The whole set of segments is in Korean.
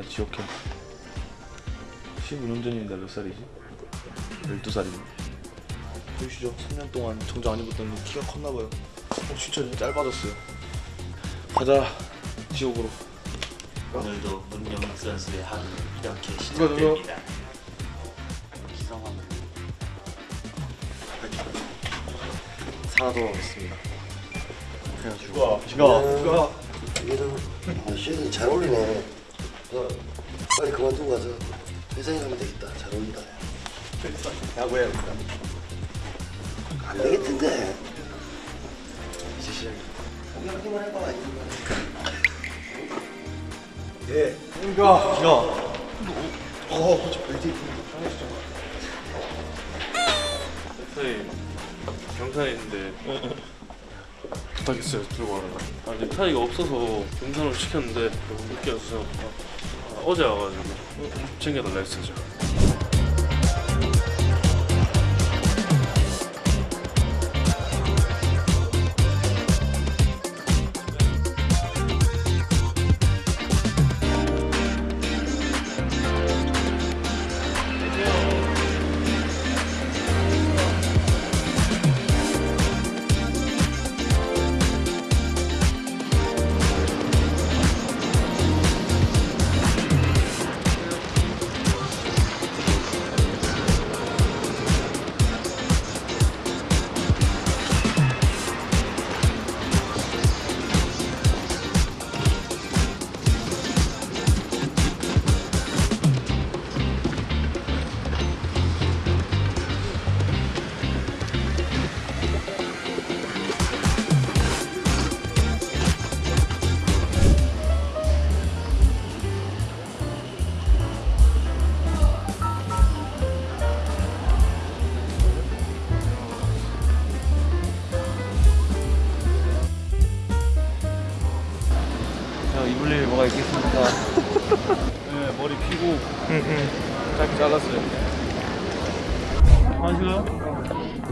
오랜만에 지옥해 15년 전인데 몇 살이지? 12살이네 보이시죠? 3년 동안 정장 안 입었더니 키가 컸나봐요 어, 진짜 짧아졌어요 가자 지옥으로 오늘도 문영 선수의 하루 이렇게? 시작됩니다. 살아 돌아오겠습니다 그래가지고 누가 누가 얘는 아, 쉐이 잘 어울리네. 어, 빨리 그만두고 가서 회사에 가면 되겠다. 잘 어울린다. 야구해 안 되겠던데. 이제 시작이야. 해봐. 예 누가 기가 어, 저 벨트 넥타이 경산에 있는데. 부탁했어요. 들고 와라 아 넥타이가 없어서 경산으로 시켰는데 너무 늦게 와서. 아, 어제 와가지고 챙겨달라 했어요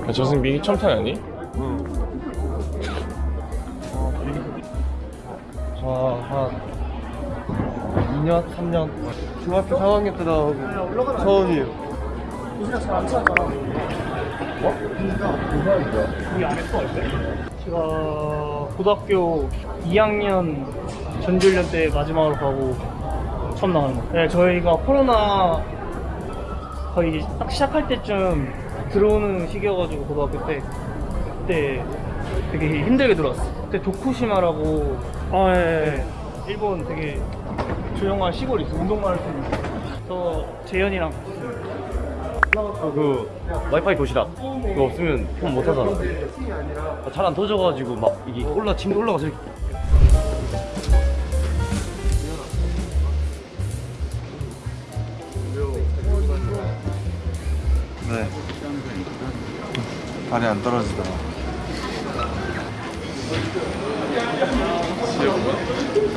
아, 저승민이 첨타 아니? 저 한 2년 3년. 중학교 4학년 때 나오고 서원이에요. 제가 고등학교 2학년 전지훈련 때 마지막으로 가고 처음 나가는 거. 네, 저희가 코로나 거의 딱 시작할 때쯤 들어오는 시기여가지고 고등학교 때 그때 되게 힘들게 들어왔어. 그때 도쿠시마라고 아, 예, 예. 일본 되게 조용한 시골이 있어. 운동만 할 수 있는. 저 재현이랑 그 와이파이 도시락 그거 없으면 폰 못 하잖아 잘 안 터져가지고 막 이게 올라 침대 올라가서 네. 발이 안 떨어지더라.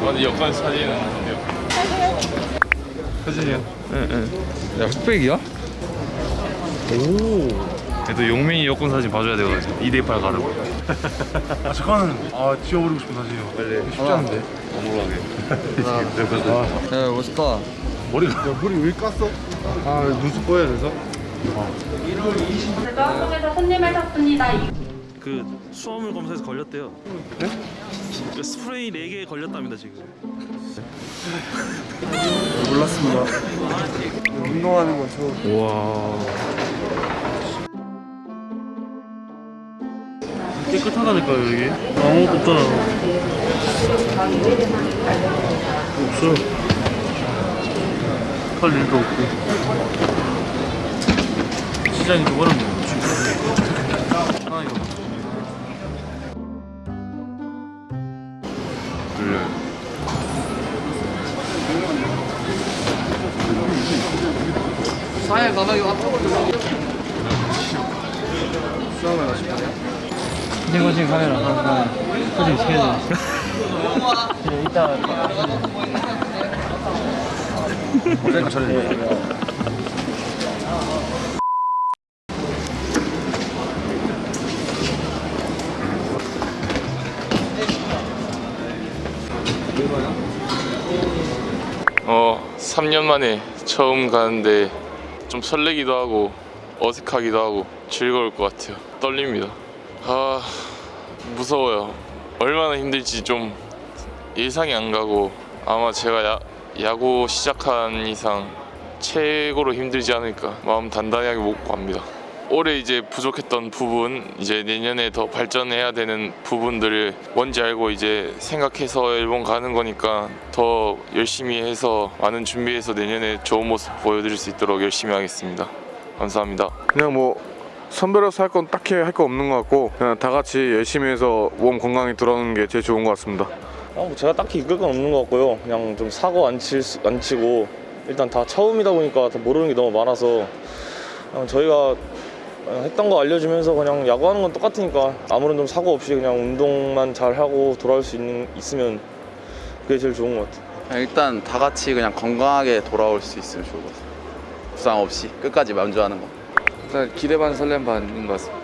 아니 여권 사진은 근데요. 사진이요? 네네 야 흑백이야? 그래도 용민이 여권 사진 봐줘야 돼가지고 2대8 가르고 아 잠깐만. 아 지워버리고 싶은 사진이요. 빨리. 쉽지 않은데? 야 멋있다. 머리가. 야, 머리 왜 깠어? 아 눈썹 뽀야 돼서? 대한민국에서 손님을 샀습니다. 그 수화물 검사에서 걸렸대요. 네? 그 스프레이 4개 걸렸답니다 지금. 몰랐습니다. 운동하는 거 좋아 와 깨끗하다니까요 여기 아무것도 없잖아 없어 할 일도 없고 좀 어렵네요 하나 이거 사야 가방이 앞으로 인증거진 카메라 하나 사진 시켜줘. 네, 이따 그러니까 어 어, 3년 만에 처음 가는데 좀 설레기도 하고 어색하기도 하고 즐거울 것 같아요. 떨립니다. 아, 무서워요. 얼마나 힘들지 좀 예상이 안 가고 아마 제가 야, 야구 시작한 이상 최고로 힘들지 않을까 마음 단단하게 먹고 갑니다. 올해 이제 부족했던 부분 이제 내년에 더 발전해야 되는 부분들을 뭔지 알고 이제 생각해서 일본 가는 거니까 더 열심히 해서 많은 준비해서 내년에 좋은 모습 보여드릴 수 있도록 열심히 하겠습니다. 감사합니다. 그냥 뭐 선배로서 할 건 딱히 할 거 없는 것 같고 그냥 다 같이 열심히 해서 몸 건강히 돌아오는 게 제일 좋은 것 같습니다. 아, 뭐 제가 딱히 이끌 건 없는 것 같고요. 그냥 좀 사고 안, 칠, 수- 안 치고 일단 다 처음이다 보니까 다 모르는 게 너무 많아서 그냥 저희가 했던 거 알려주면서 그냥 야구하는 건 똑같으니까 아무런 좀 사고 없이 그냥 운동만 잘 하고 돌아올 수 있는, 있으면 그게 제일 좋은 것 같아요. 일단 다 같이 그냥 건강하게 돌아올 수 있으면 좋을 것 같아요. 부상 없이 끝까지 만족하는 거. 일단 기대 반 설렘 반인 것 같습니다.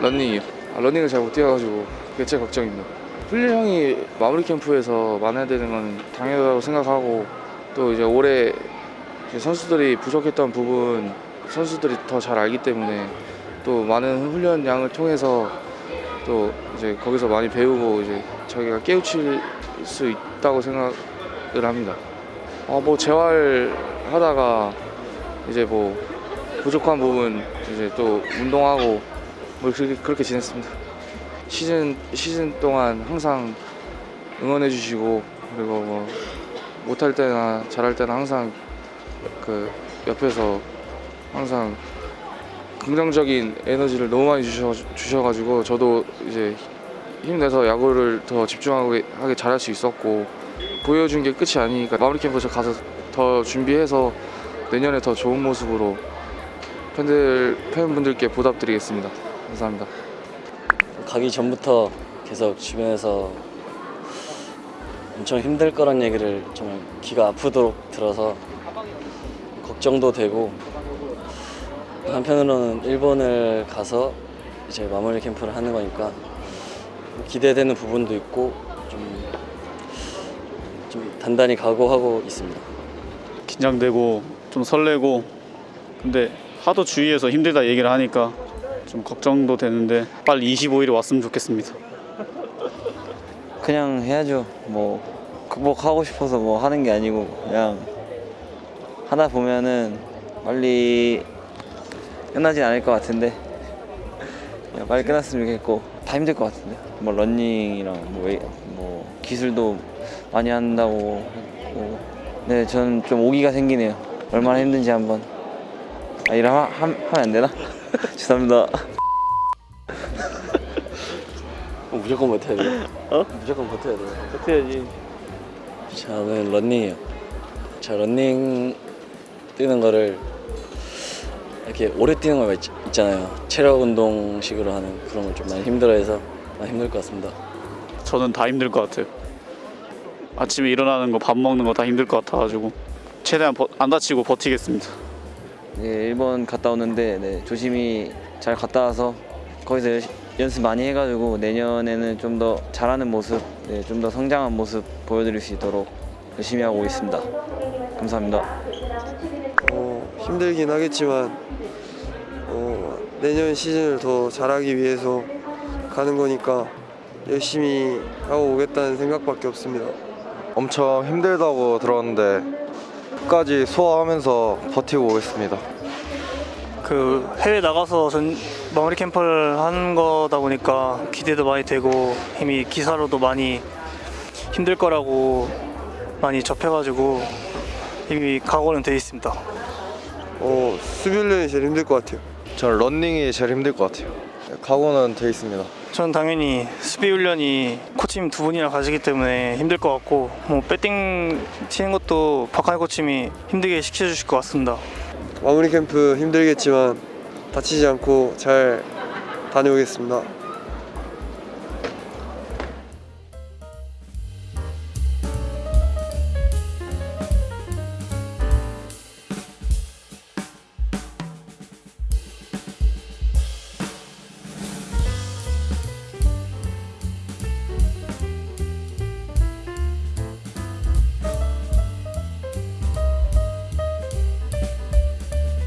런닝이요. 아, 런닝을 잘 못 뛰어가지고 그게 제일 걱정입니다. 훈련이 마무리 캠프에서 만회야 되는 건 당연하다고 생각하고 또 이제 올해 선수들이 부족했던 부분 선수들이 더 잘 알기 때문에 또 많은 훈련 양을 통해서 또 이제 거기서 많이 배우고 이제 저희가 깨우칠 수 있다고 생각을 합니다. 어, 뭐 재활 하다가 이제 뭐 부족한 부분 이제 또 운동하고 뭐 그렇게, 그렇게 지냈습니다. 시즌 시즌 동안 항상 응원해 주시고 그리고 뭐 못할 때나 잘할 때나 항상 그 옆에서 항상 긍정적인 에너지를 너무 많이 주셔 주셔 가지고 저도 이제 힘내서 야구를 더 집중하게 하게 잘할 수 있었고 보여준 게 끝이 아니니까 마무리 캠프 저 가서 더 준비해서 내년에 더 좋은 모습으로 팬들 팬분들께 보답드리겠습니다. 감사합니다. 가기 전부터 계속 주변에서 엄청 힘들 거란 얘기를 정말 귀가 아프도록 들어서 걱정도 되고 한편으로는 일본을 가서 이제 마무리 캠프를 하는 거니까 기대되는 부분도 있고 좀, 좀 단단히 각오하고 있습니다. 긴장되고 좀 설레고 근데 하도 주위에서 힘들다 얘기를 하니까 좀 걱정도 되는데 빨리 25일이 왔으면 좋겠습니다. 그냥 해야죠. 뭐 극복하고 싶어서 뭐 하는 게 아니고 그냥 하다 보면은 빨리 끝나진 않을 것 같은데 빨리 끝났으면 좋겠고 다 힘들 것 같은데 뭐 런닝이랑 뭐, 뭐 기술도 많이 한다고 네 저는 좀 오기가 생기네요. 얼마나 힘든지 한번 아 이러 하, 함- 하면 안 되나? 죄송합니다. 어, 무조건 버텨야 돼. 어? 무조건 버텨야 돼. 버텨야지. 저는 런닝이요. 저 런닝 뛰는 거를 이렇게 오래 뛰는 거 있, 있잖아요. 체력 운동식으로 하는 그런 걸 좀 많이 힘들어해서 많이 힘들 것 같습니다. 저는 다 힘들 것 같아요. 아침에 일어나는 거 밥 먹는 거 다 힘들 것 같아가지고 최대한 버- 안 다치고 버티겠습니다. 네, 일본 갔다 오는데 네, 조심히 잘 갔다 와서 거기서 열- 연습 많이 해가지고 내년에는 좀 더 잘하는 모습, 네, 좀 더 성장한 모습 보여드릴 수 있도록 열심히 하고 있습니다. 감사합니다. 어, 힘들긴 하겠지만 어, 내년 시즌을 더 잘하기 위해서 가는 거니까 열심히 하고 오겠다는 생각밖에 없습니다. 엄청 힘들다고 들었는데 끝까지 소화하면서 버티고 오겠습니다. 그 해외 나가서 전 마무리 캠프를 하는 거다 보니까 기대도 많이 되고 이미 기사로도 많이 힘들 거라고 많이 접해가지고 이미 각오는 돼 있습니다. 어, 수비 훈련이 제일 힘들 것 같아요. 저는 런닝이 제일 힘들 것 같아요. 각오는 돼 있습니다. 전 당연히 수비 훈련이 코치님 두 분이나 가시기 때문에 힘들 것 같고 뭐 배팅 치는 것도 박하이 코치님이 힘들게 시켜주실 것 같습니다. 마무리 캠프 힘들겠지만 다치지 않고 잘 다녀오겠습니다.